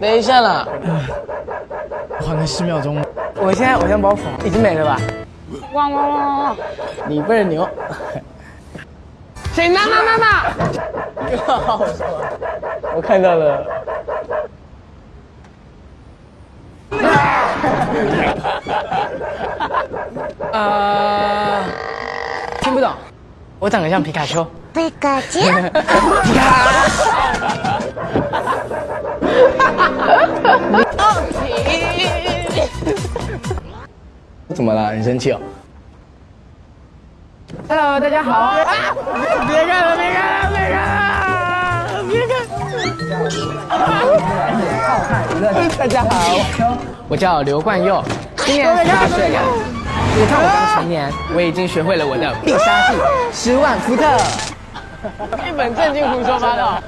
等一下啦，还了十秒钟。我现在偶像包袱已经没了吧？汪汪汪汪！你倍儿牛。谁拿拿拿拿？我看到了。呃，听不懂。我长得像皮卡丘。皮卡丘。皮卡。怎么了？很生气哦。Hello，大家好。别看了，别看了，别看了，别看。大家好，我叫刘冠佑，今年十八岁。你看我刚成年，我已经学会了我的必杀技——十万伏特。一本正经胡说八道。